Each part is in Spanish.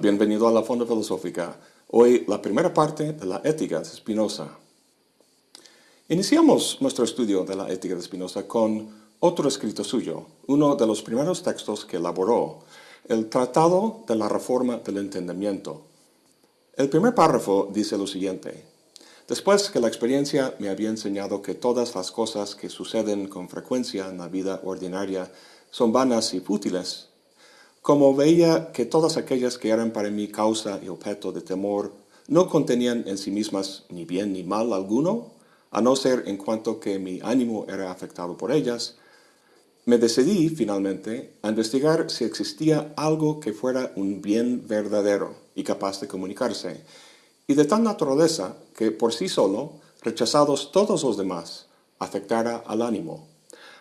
Bienvenido a la Fonda Filosófica. Hoy la primera parte de la ética de Spinoza. Iniciamos nuestro estudio de la ética de Spinoza con otro escrito suyo, uno de los primeros textos que elaboró, el Tratado de la Reforma del Entendimiento. El primer párrafo dice lo siguiente. Después que la experiencia me había enseñado que todas las cosas que suceden con frecuencia en la vida ordinaria son vanas y fútiles, como veía que todas aquellas que eran para mí causa y objeto de temor no contenían en sí mismas ni bien ni mal alguno, a no ser en cuanto que mi ánimo era afectado por ellas, me decidí, finalmente, a investigar si existía algo que fuera un bien verdadero y capaz de comunicarse, y de tal naturaleza que por sí solo, rechazados todos los demás, afectara al ánimo.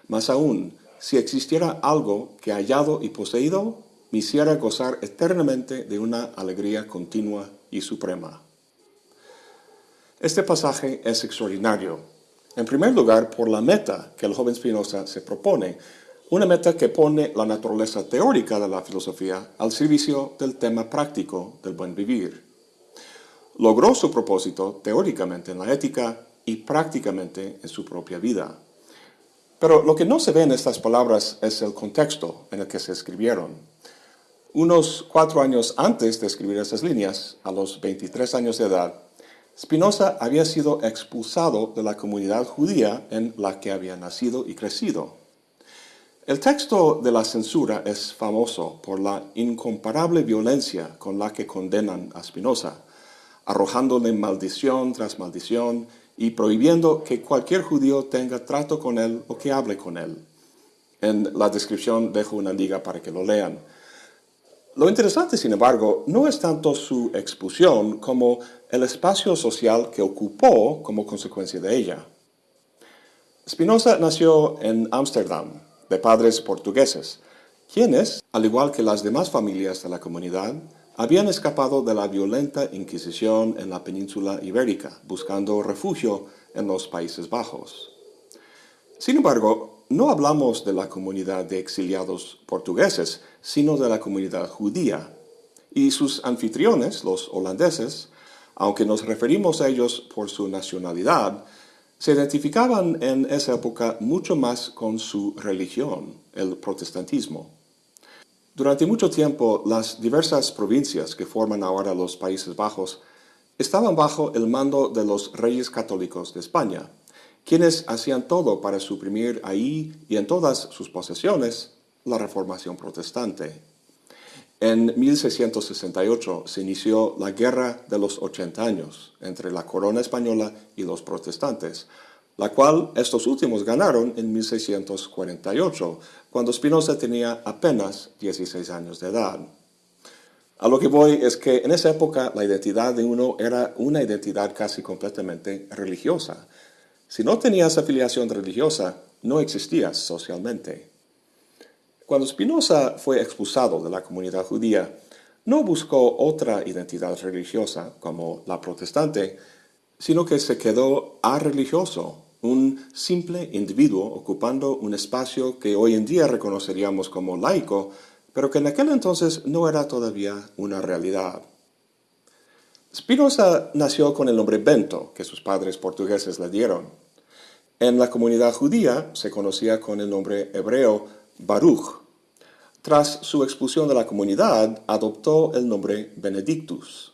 Más aún, si existiera algo que hallado y poseído, hiciera gozar eternamente de una alegría continua y suprema. Este pasaje es extraordinario. En primer lugar, por la meta que el joven Spinoza se propone, una meta que pone la naturaleza teórica de la filosofía al servicio del tema práctico del buen vivir. Logró su propósito teóricamente en la ética y prácticamente en su propia vida. Pero lo que no se ve en estas palabras es el contexto en el que se escribieron. Unos cuatro años antes de escribir esas líneas, a los 23 años de edad, Spinoza había sido expulsado de la comunidad judía en la que había nacido y crecido. El texto de la censura es famoso por la incomparable violencia con la que condenan a Spinoza, arrojándole maldición tras maldición y prohibiendo que cualquier judío tenga trato con él o que hable con él. En la descripción dejo una liga para que lo lean. Lo interesante, sin embargo, no es tanto su expulsión como el espacio social que ocupó como consecuencia de ella. Spinoza nació en Ámsterdam, de padres portugueses, quienes, al igual que las demás familias de la comunidad, habían escapado de la violenta Inquisición en la península ibérica, buscando refugio en los Países Bajos. Sin embargo, no hablamos de la comunidad de exiliados portugueses, sino de la comunidad judía. Y sus anfitriones, los holandeses, aunque nos referimos a ellos por su nacionalidad, se identificaban en esa época mucho más con su religión, el protestantismo. Durante mucho tiempo, las diversas provincias que forman ahora los Países Bajos estaban bajo el mando de los reyes católicos de España, quienes hacían todo para suprimir ahí y en todas sus posesiones la reformación protestante. En 1668 se inició la Guerra de los 80 años entre la corona española y los protestantes, la cual estos últimos ganaron en 1648, cuando Spinoza tenía apenas 16 años de edad. A lo que voy es que en esa época la identidad de uno era una identidad casi completamente religiosa, si no tenías afiliación religiosa, no existías socialmente. Cuando Spinoza fue expulsado de la comunidad judía, no buscó otra identidad religiosa como la protestante, sino que se quedó religioso, un simple individuo ocupando un espacio que hoy en día reconoceríamos como laico, pero que en aquel entonces no era todavía una realidad. Spinoza nació con el nombre Bento, que sus padres portugueses le dieron. En la comunidad judía se conocía con el nombre hebreo Baruch. Tras su expulsión de la comunidad, adoptó el nombre Benedictus.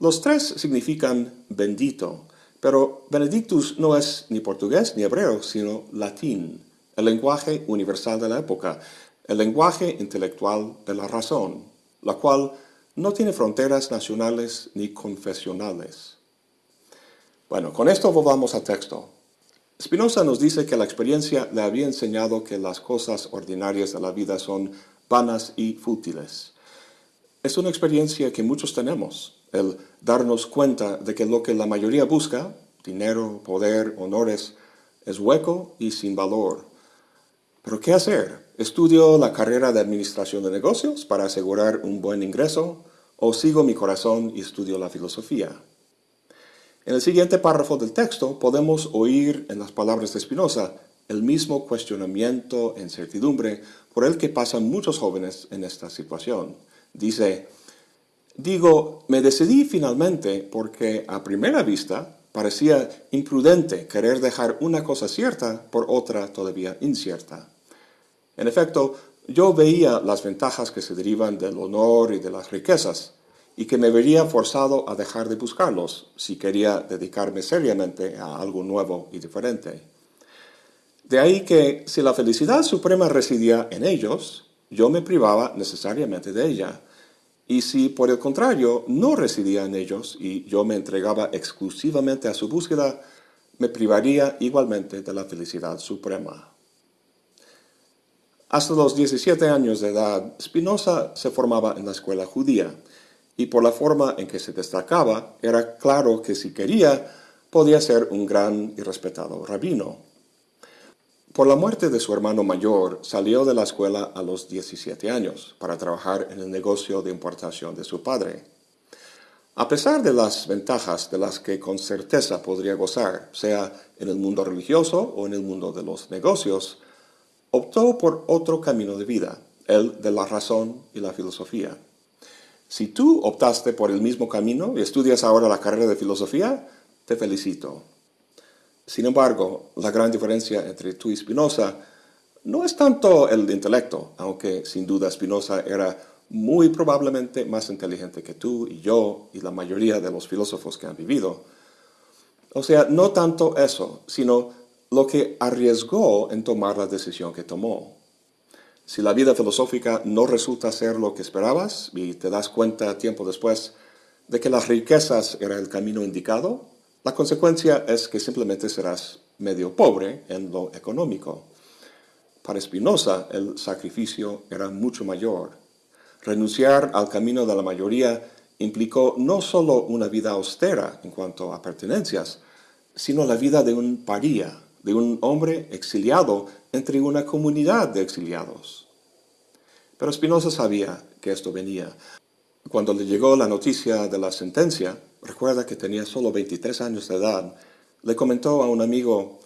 Los tres significan bendito, pero Benedictus no es ni portugués ni hebreo, sino latín, el lenguaje universal de la época, el lenguaje intelectual de la razón, la cual no tiene fronteras nacionales ni confesionales. Bueno, con esto volvamos al texto. Spinoza nos dice que la experiencia le había enseñado que las cosas ordinarias de la vida son vanas y fútiles. Es una experiencia que muchos tenemos, el darnos cuenta de que lo que la mayoría busca, dinero, poder, honores, es hueco y sin valor. ¿Pero qué hacer? ¿Estudio la carrera de administración de negocios para asegurar un buen ingreso? ¿O sigo mi corazón y estudio la filosofía? En el siguiente párrafo del texto podemos oír en las palabras de Spinoza el mismo cuestionamiento e incertidumbre por el que pasan muchos jóvenes en esta situación. Dice, Digo, me decidí finalmente porque a primera vista parecía imprudente querer dejar una cosa cierta por otra todavía incierta. En efecto, yo veía las ventajas que se derivan del honor y de las riquezas, y que me vería forzado a dejar de buscarlos si quería dedicarme seriamente a algo nuevo y diferente. De ahí que si la felicidad suprema residía en ellos, yo me privaba necesariamente de ella. Y si por el contrario no residía en ellos y yo me entregaba exclusivamente a su búsqueda, me privaría igualmente de la felicidad suprema. Hasta los 17 años de edad, Spinoza se formaba en la escuela judía, y por la forma en que se destacaba, era claro que si quería, podía ser un gran y respetado rabino. Por la muerte de su hermano mayor, salió de la escuela a los 17 años para trabajar en el negocio de importación de su padre. A pesar de las ventajas de las que con certeza podría gozar, sea en el mundo religioso o en el mundo de los negocios, optó por otro camino de vida, el de la razón y la filosofía. Si tú optaste por el mismo camino y estudias ahora la carrera de filosofía, te felicito. Sin embargo, la gran diferencia entre tú y Spinoza no es tanto el intelecto, aunque sin duda Spinoza era muy probablemente más inteligente que tú y yo y la mayoría de los filósofos que han vivido. O sea, no tanto eso, sino lo que arriesgó en tomar la decisión que tomó. Si la vida filosófica no resulta ser lo que esperabas y te das cuenta tiempo después de que las riquezas era el camino indicado, la consecuencia es que simplemente serás medio pobre en lo económico. Para Spinoza el sacrificio era mucho mayor. Renunciar al camino de la mayoría implicó no solo una vida austera en cuanto a pertenencias, sino la vida de un paría, de un hombre exiliado entre una comunidad de exiliados. Pero Spinoza sabía que esto venía. Cuando le llegó la noticia de la sentencia, recuerda que tenía solo 23 años de edad, le comentó a un amigo,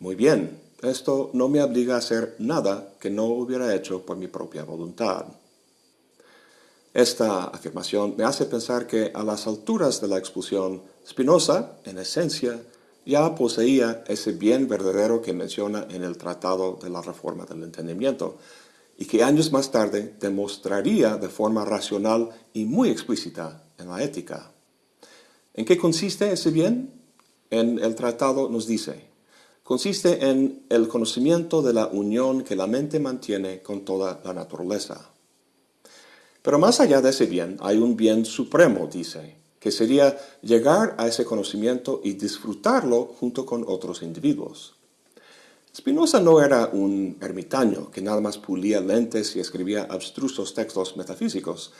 muy bien, esto no me obliga a hacer nada que no hubiera hecho por mi propia voluntad. Esta afirmación me hace pensar que a las alturas de la expulsión, Spinoza, en esencia, ya poseía ese bien verdadero que menciona en el Tratado de la Reforma del Entendimiento, y que años más tarde demostraría de forma racional y muy explícita en la ética. ¿En qué consiste ese bien? En el tratado nos dice, consiste en el conocimiento de la unión que la mente mantiene con toda la naturaleza. Pero más allá de ese bien, hay un bien supremo, dice, que sería llegar a ese conocimiento y disfrutarlo junto con otros individuos. Spinoza no era un ermitaño que nada más pulía lentes y escribía abstrusos textos metafísicos,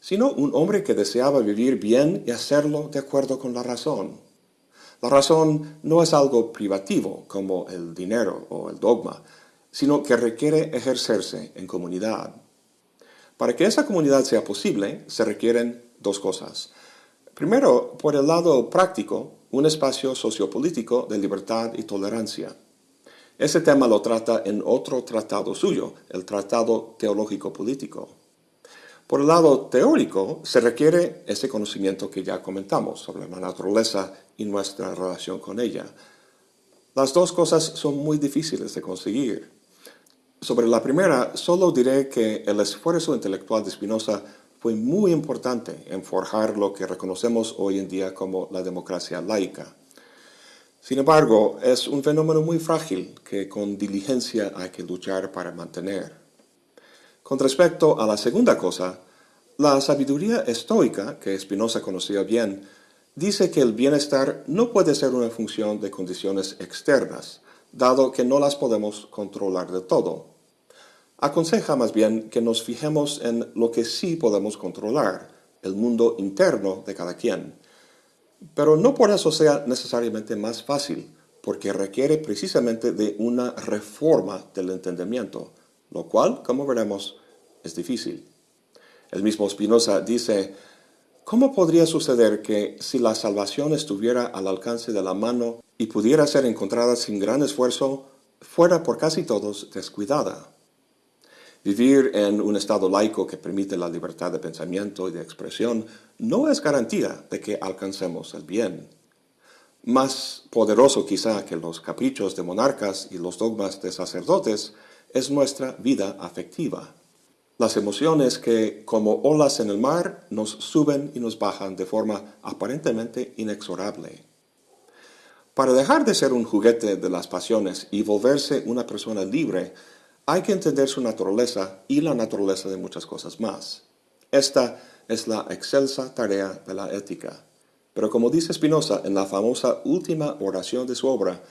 sino un hombre que deseaba vivir bien y hacerlo de acuerdo con la razón. La razón no es algo privativo como el dinero o el dogma, sino que requiere ejercerse en comunidad. Para que esa comunidad sea posible, se requieren dos cosas. Primero, por el lado práctico, un espacio sociopolítico de libertad y tolerancia. Ese tema lo trata en otro tratado suyo, el Tratado Teológico Político. Por el lado teórico, se requiere ese conocimiento que ya comentamos sobre la naturaleza y nuestra relación con ella. Las dos cosas son muy difíciles de conseguir. Sobre la primera, solo diré que el esfuerzo intelectual de Spinoza fue muy importante en forjar lo que reconocemos hoy en día como la democracia laica. Sin embargo, es un fenómeno muy frágil que con diligencia hay que luchar para mantener. Con respecto a la segunda cosa, la sabiduría estoica, que Spinoza conocía bien, dice que el bienestar no puede ser una función de condiciones externas, dado que no las podemos controlar de todo. Aconseja más bien que nos fijemos en lo que sí podemos controlar, el mundo interno de cada quien pero no por eso sea necesariamente más fácil, porque requiere precisamente de una reforma del entendimiento, lo cual, como veremos, es difícil. El mismo Spinoza dice, ¿cómo podría suceder que si la salvación estuviera al alcance de la mano y pudiera ser encontrada sin gran esfuerzo, fuera por casi todos descuidada? Vivir en un estado laico que permite la libertad de pensamiento y de expresión no es garantía de que alcancemos el bien. Más poderoso quizá que los caprichos de monarcas y los dogmas de sacerdotes es nuestra vida afectiva. Las emociones que, como olas en el mar, nos suben y nos bajan de forma aparentemente inexorable. Para dejar de ser un juguete de las pasiones y volverse una persona libre, hay que entender su naturaleza y la naturaleza de muchas cosas más. Esta es la excelsa tarea de la ética. Pero como dice Spinoza en la famosa última oración de su obra,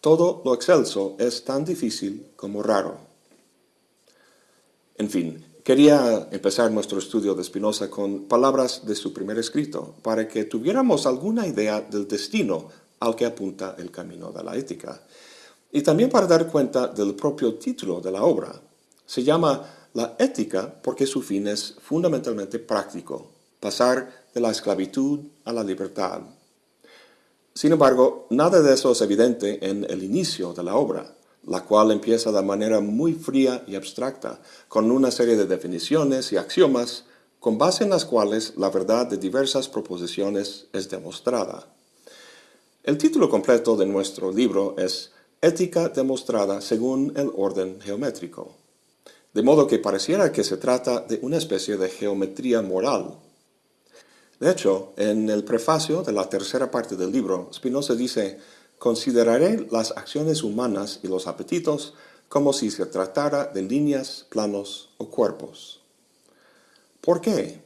todo lo excelso es tan difícil como raro. En fin, quería empezar nuestro estudio de Spinoza con palabras de su primer escrito, para que tuviéramos alguna idea del destino al que apunta el camino de la ética y también para dar cuenta del propio título de la obra. Se llama La ética porque su fin es fundamentalmente práctico, pasar de la esclavitud a la libertad. Sin embargo, nada de eso es evidente en el inicio de la obra, la cual empieza de manera muy fría y abstracta, con una serie de definiciones y axiomas con base en las cuales la verdad de diversas proposiciones es demostrada. El título completo de nuestro libro es ética demostrada según el orden geométrico. De modo que pareciera que se trata de una especie de geometría moral. De hecho, en el prefacio de la tercera parte del libro, Spinoza dice, consideraré las acciones humanas y los apetitos como si se tratara de líneas, planos o cuerpos. ¿Por qué?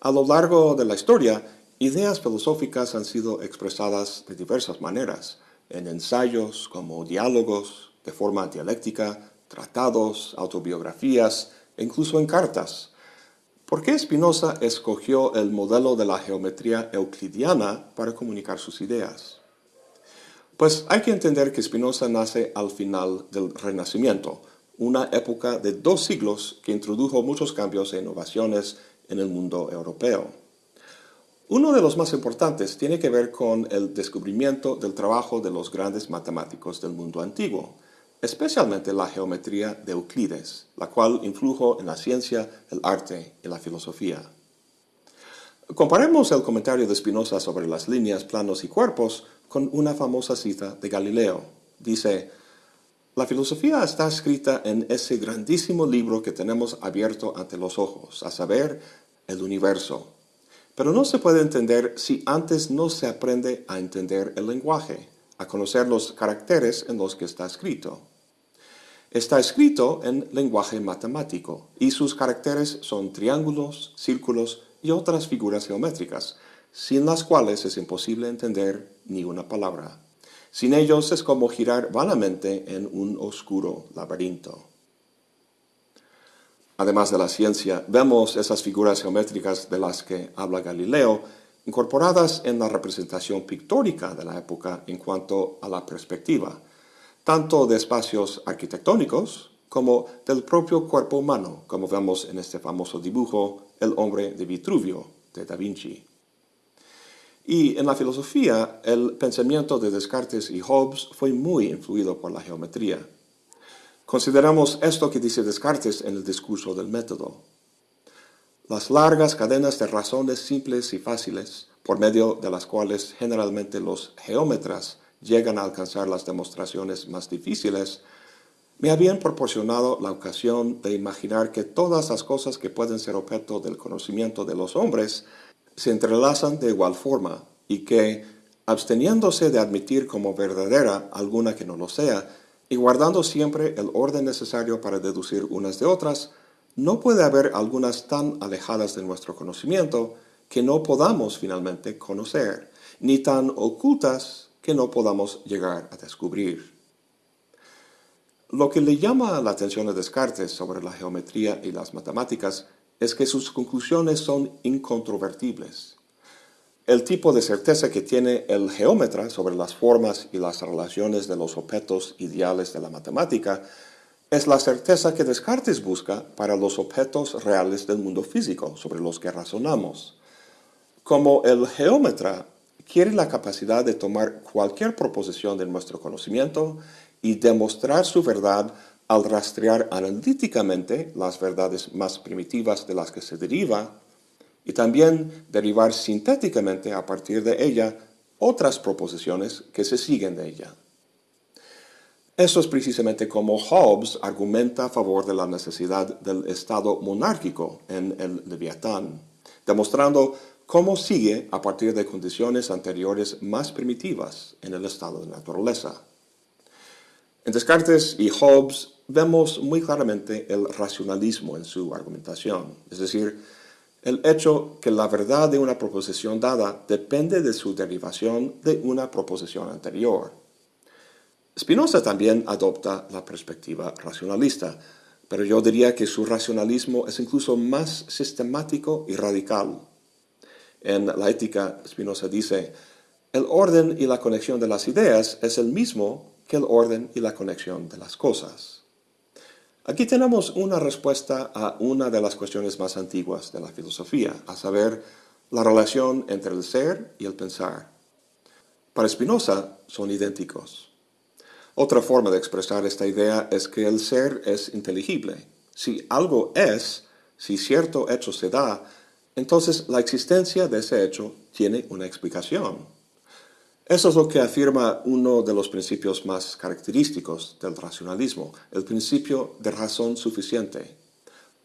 A lo largo de la historia, ideas filosóficas han sido expresadas de diversas maneras, en ensayos como diálogos de forma dialéctica, tratados, autobiografías e incluso en cartas. ¿Por qué Spinoza escogió el modelo de la geometría euclidiana para comunicar sus ideas? Pues hay que entender que Spinoza nace al final del Renacimiento, una época de dos siglos que introdujo muchos cambios e innovaciones en el mundo europeo. Uno de los más importantes tiene que ver con el descubrimiento del trabajo de los grandes matemáticos del mundo antiguo, especialmente la geometría de Euclides, la cual influyó en la ciencia, el arte y la filosofía. Comparemos el comentario de Spinoza sobre las líneas, planos y cuerpos con una famosa cita de Galileo. Dice, la filosofía está escrita en ese grandísimo libro que tenemos abierto ante los ojos, a saber, el universo pero no se puede entender si antes no se aprende a entender el lenguaje, a conocer los caracteres en los que está escrito. Está escrito en lenguaje matemático y sus caracteres son triángulos, círculos y otras figuras geométricas, sin las cuales es imposible entender ni una palabra. Sin ellos es como girar vanamente en un oscuro laberinto. Además de la ciencia, vemos esas figuras geométricas de las que habla Galileo incorporadas en la representación pictórica de la época en cuanto a la perspectiva, tanto de espacios arquitectónicos como del propio cuerpo humano, como vemos en este famoso dibujo El hombre de Vitruvio de Da Vinci. Y en la filosofía, el pensamiento de Descartes y Hobbes fue muy influido por la geometría. Consideramos esto que dice Descartes en el discurso del método. Las largas cadenas de razones simples y fáciles, por medio de las cuales generalmente los geómetras llegan a alcanzar las demostraciones más difíciles, me habían proporcionado la ocasión de imaginar que todas las cosas que pueden ser objeto del conocimiento de los hombres se entrelazan de igual forma y que, absteniéndose de admitir como verdadera alguna que no lo sea, y guardando siempre el orden necesario para deducir unas de otras, no puede haber algunas tan alejadas de nuestro conocimiento que no podamos finalmente conocer, ni tan ocultas que no podamos llegar a descubrir. Lo que le llama la atención a Descartes sobre la geometría y las matemáticas es que sus conclusiones son incontrovertibles el tipo de certeza que tiene el geómetra sobre las formas y las relaciones de los objetos ideales de la matemática es la certeza que Descartes busca para los objetos reales del mundo físico sobre los que razonamos. Como el geómetra quiere la capacidad de tomar cualquier proposición de nuestro conocimiento y demostrar su verdad al rastrear analíticamente las verdades más primitivas de las que se deriva, y también derivar sintéticamente a partir de ella otras proposiciones que se siguen de ella. Eso es precisamente como Hobbes argumenta a favor de la necesidad del Estado monárquico en el Leviatán, demostrando cómo sigue a partir de condiciones anteriores más primitivas en el estado de naturaleza. En Descartes y Hobbes vemos muy claramente el racionalismo en su argumentación, es decir, el hecho que la verdad de una proposición dada depende de su derivación de una proposición anterior. Spinoza también adopta la perspectiva racionalista, pero yo diría que su racionalismo es incluso más sistemático y radical. En la ética, Spinoza dice, el orden y la conexión de las ideas es el mismo que el orden y la conexión de las cosas. Aquí tenemos una respuesta a una de las cuestiones más antiguas de la filosofía, a saber, la relación entre el ser y el pensar. Para Spinoza son idénticos. Otra forma de expresar esta idea es que el ser es inteligible. Si algo es, si cierto hecho se da, entonces la existencia de ese hecho tiene una explicación. Eso es lo que afirma uno de los principios más característicos del racionalismo, el principio de razón suficiente.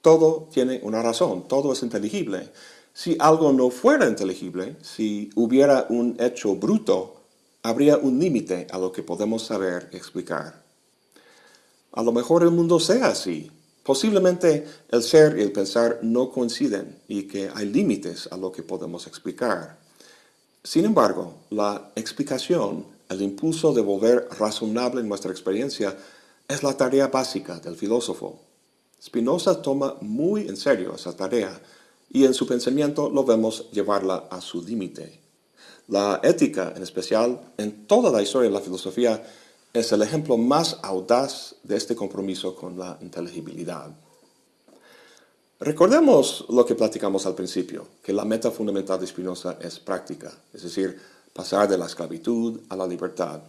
Todo tiene una razón, todo es inteligible. Si algo no fuera inteligible, si hubiera un hecho bruto, habría un límite a lo que podemos saber explicar. A lo mejor el mundo sea así. Posiblemente el ser y el pensar no coinciden y que hay límites a lo que podemos explicar. Sin embargo, la explicación, el impulso de volver razonable nuestra experiencia, es la tarea básica del filósofo. Spinoza toma muy en serio esa tarea y en su pensamiento lo vemos llevarla a su límite. La ética, en especial, en toda la historia de la filosofía, es el ejemplo más audaz de este compromiso con la inteligibilidad. Recordemos lo que platicamos al principio, que la meta fundamental de Spinoza es práctica, es decir, pasar de la esclavitud a la libertad.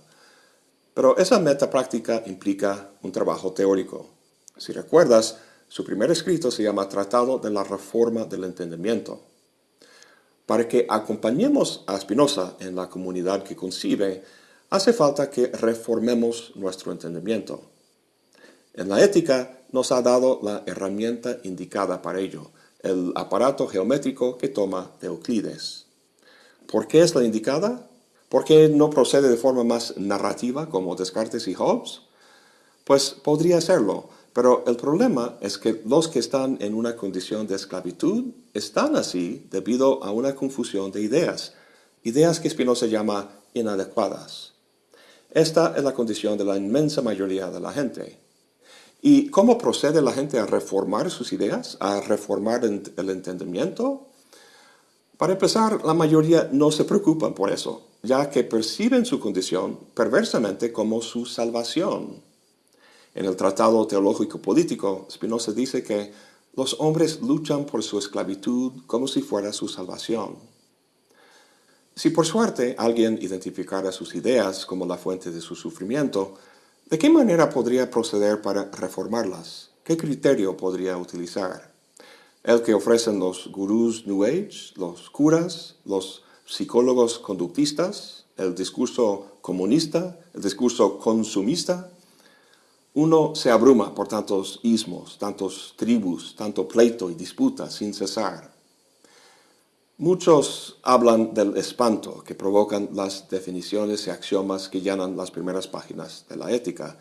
Pero esa meta práctica implica un trabajo teórico. Si recuerdas, su primer escrito se llama Tratado de la Reforma del Entendimiento. Para que acompañemos a Spinoza en la comunidad que concibe, hace falta que reformemos nuestro entendimiento. En la ética nos ha dado la herramienta indicada para ello, el aparato geométrico que toma de Euclides. ¿Por qué es la indicada? ¿Por qué no procede de forma más narrativa como Descartes y Hobbes? Pues podría serlo, pero el problema es que los que están en una condición de esclavitud están así debido a una confusión de ideas, ideas que Spinoza llama inadecuadas. Esta es la condición de la inmensa mayoría de la gente. ¿Y cómo procede la gente a reformar sus ideas, a reformar el entendimiento? Para empezar, la mayoría no se preocupan por eso, ya que perciben su condición perversamente como su salvación. En el Tratado Teológico Político, Spinoza dice que los hombres luchan por su esclavitud como si fuera su salvación. Si por suerte alguien identificara sus ideas como la fuente de su sufrimiento, ¿de qué manera podría proceder para reformarlas? ¿Qué criterio podría utilizar? ¿El que ofrecen los gurús New Age, los curas, los psicólogos conductistas, el discurso comunista, el discurso consumista? Uno se abruma por tantos ismos, tantos tribus, tanto pleito y disputa sin cesar. Muchos hablan del espanto que provocan las definiciones y axiomas que llenan las primeras páginas de la ética,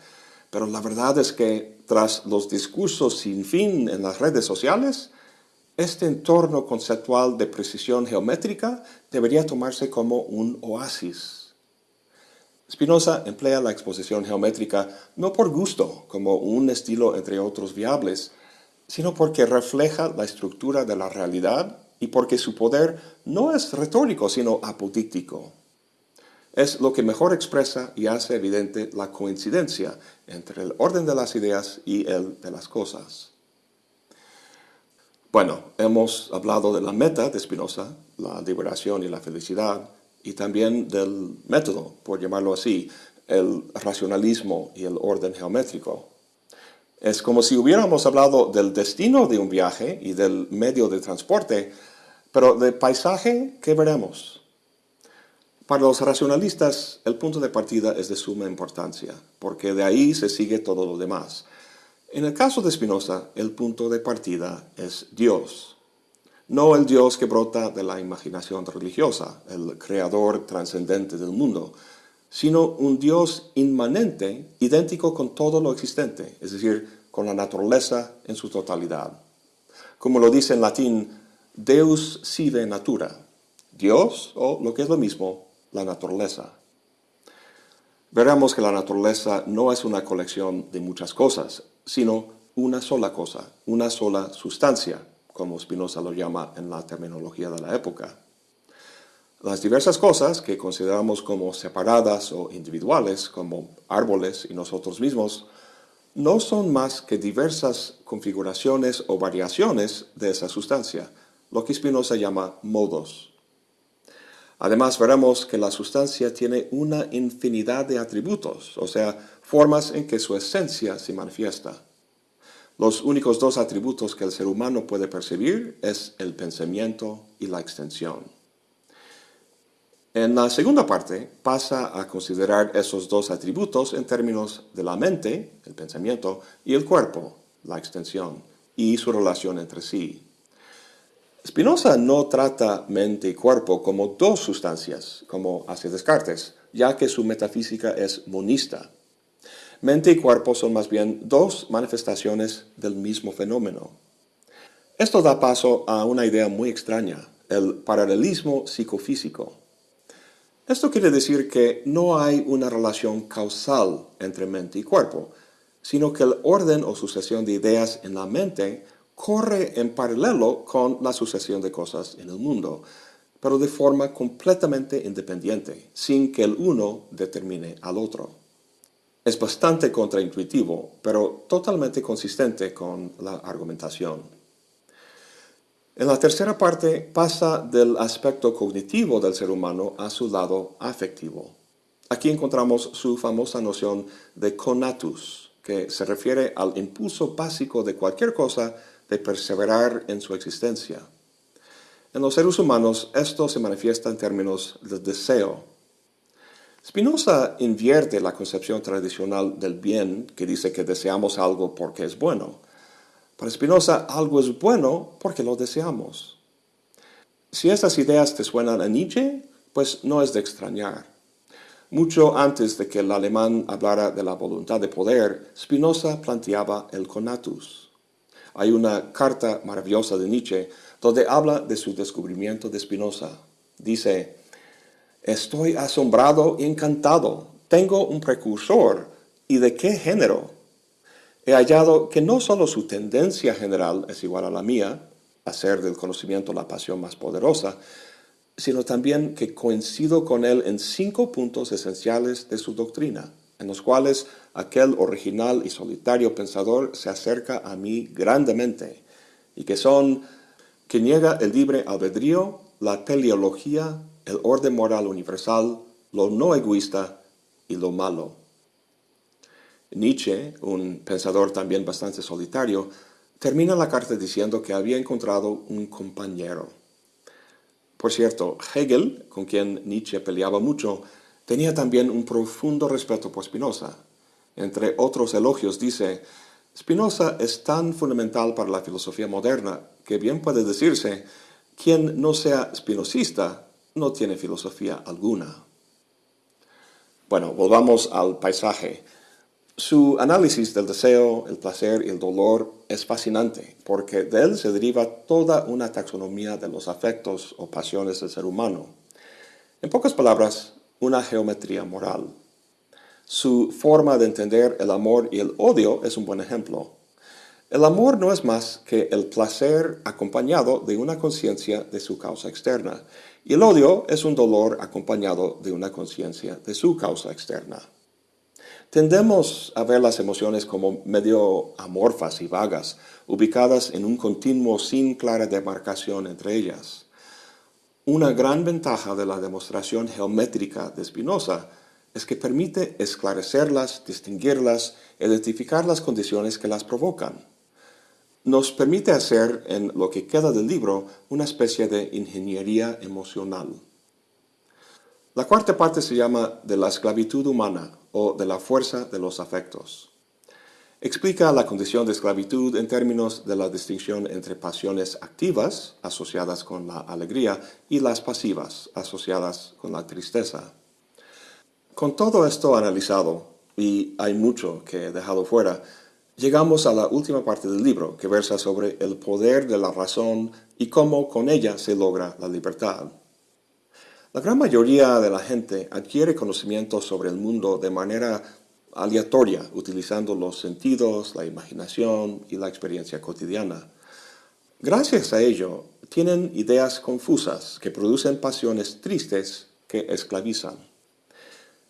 pero la verdad es que tras los discursos sin fin en las redes sociales, este entorno conceptual de precisión geométrica debería tomarse como un oasis. Spinoza emplea la exposición geométrica no por gusto, como un estilo entre otros viables, sino porque refleja la estructura de la realidad y porque su poder no es retórico, sino apodíctico. Es lo que mejor expresa y hace evidente la coincidencia entre el orden de las ideas y el de las cosas. Bueno, hemos hablado de la meta de Spinoza, la liberación y la felicidad, y también del método, por llamarlo así, el racionalismo y el orden geométrico. Es como si hubiéramos hablado del destino de un viaje y del medio de transporte, pero de paisaje, ¿qué veremos? Para los racionalistas, el punto de partida es de suma importancia, porque de ahí se sigue todo lo demás. En el caso de Spinoza, el punto de partida es Dios. No el Dios que brota de la imaginación religiosa, el creador trascendente del mundo, sino un Dios inmanente, idéntico con todo lo existente, es decir, con la naturaleza en su totalidad. Como lo dice en latín, Deus sive natura, Dios, o lo que es lo mismo, la naturaleza. Veremos que la naturaleza no es una colección de muchas cosas, sino una sola cosa, una sola sustancia, como Spinoza lo llama en la terminología de la época. Las diversas cosas que consideramos como separadas o individuales, como árboles y nosotros mismos, no son más que diversas configuraciones o variaciones de esa sustancia, lo que Spinoza llama modos. Además, veremos que la sustancia tiene una infinidad de atributos, o sea, formas en que su esencia se manifiesta. Los únicos dos atributos que el ser humano puede percibir es el pensamiento y la extensión. En la segunda parte pasa a considerar esos dos atributos en términos de la mente, el pensamiento, y el cuerpo, la extensión, y su relación entre sí. Spinoza no trata mente y cuerpo como dos sustancias, como hace Descartes, ya que su metafísica es monista. Mente y cuerpo son más bien dos manifestaciones del mismo fenómeno. Esto da paso a una idea muy extraña, el paralelismo psicofísico. Esto quiere decir que no hay una relación causal entre mente y cuerpo, sino que el orden o sucesión de ideas en la mente corre en paralelo con la sucesión de cosas en el mundo, pero de forma completamente independiente, sin que el uno determine al otro. Es bastante contraintuitivo, pero totalmente consistente con la argumentación. En la tercera parte pasa del aspecto cognitivo del ser humano a su lado afectivo. Aquí encontramos su famosa noción de conatus, que se refiere al impulso básico de cualquier cosa de perseverar en su existencia. En los seres humanos esto se manifiesta en términos de deseo. Spinoza invierte la concepción tradicional del bien que dice que deseamos algo porque es bueno. Para Spinoza algo es bueno porque lo deseamos. Si estas ideas te suenan a Nietzsche, pues no es de extrañar. Mucho antes de que el alemán hablara de la voluntad de poder, Spinoza planteaba el conatus. Hay una carta maravillosa de Nietzsche donde habla de su descubrimiento de Spinoza. Dice, estoy asombrado y encantado. Tengo un precursor. ¿Y de qué género? He hallado que no solo su tendencia general es igual a la mía, hacer del conocimiento la pasión más poderosa, sino también que coincido con él en cinco puntos esenciales de su doctrina en los cuales aquel original y solitario pensador se acerca a mí grandemente, y que son que niega el libre albedrío, la teleología, el orden moral universal, lo no egoísta y lo malo. Nietzsche, un pensador también bastante solitario, termina la carta diciendo que había encontrado un compañero. Por cierto, Hegel, con quien Nietzsche peleaba mucho, Tenía también un profundo respeto por Spinoza. Entre otros elogios dice, Spinoza es tan fundamental para la filosofía moderna que bien puede decirse, quien no sea spinozista no tiene filosofía alguna. Bueno, volvamos al paisaje. Su análisis del deseo, el placer y el dolor es fascinante, porque de él se deriva toda una taxonomía de los afectos o pasiones del ser humano. En pocas palabras, una geometría moral. Su forma de entender el amor y el odio es un buen ejemplo. El amor no es más que el placer acompañado de una conciencia de su causa externa, y el odio es un dolor acompañado de una conciencia de su causa externa. Tendemos a ver las emociones como medio amorfas y vagas, ubicadas en un continuo sin clara demarcación entre ellas. Una gran ventaja de la demostración geométrica de Spinoza es que permite esclarecerlas, distinguirlas, identificar las condiciones que las provocan. Nos permite hacer, en lo que queda del libro, una especie de ingeniería emocional. La cuarta parte se llama de la esclavitud humana o de la fuerza de los afectos. Explica la condición de esclavitud en términos de la distinción entre pasiones activas, asociadas con la alegría, y las pasivas, asociadas con la tristeza. Con todo esto analizado, y hay mucho que he dejado fuera, llegamos a la última parte del libro, que versa sobre el poder de la razón y cómo con ella se logra la libertad. La gran mayoría de la gente adquiere conocimiento sobre el mundo de manera aleatoria, utilizando los sentidos, la imaginación y la experiencia cotidiana. Gracias a ello, tienen ideas confusas que producen pasiones tristes que esclavizan.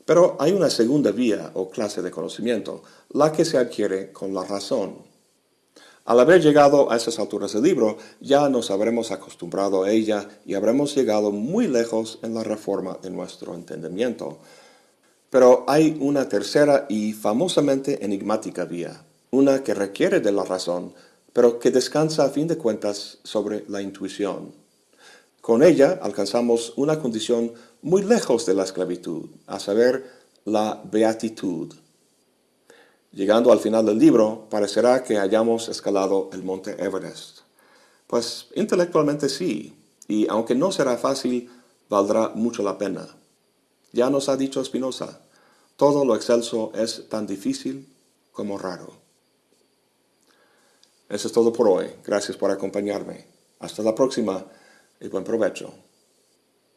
Pero hay una segunda vía o clase de conocimiento, la que se adquiere con la razón. Al haber llegado a esas alturas del libro, ya nos habremos acostumbrado a ella y habremos llegado muy lejos en la reforma de nuestro entendimiento. Pero hay una tercera y famosamente enigmática vía, una que requiere de la razón, pero que descansa a fin de cuentas sobre la intuición. Con ella alcanzamos una condición muy lejos de la esclavitud, a saber, la beatitud. Llegando al final del libro, parecerá que hayamos escalado el monte Everest. Pues intelectualmente sí, y aunque no será fácil, valdrá mucho la pena. Ya nos ha dicho Spinoza, todo lo excelso es tan difícil como raro. Eso es todo por hoy. Gracias por acompañarme. Hasta la próxima y buen provecho.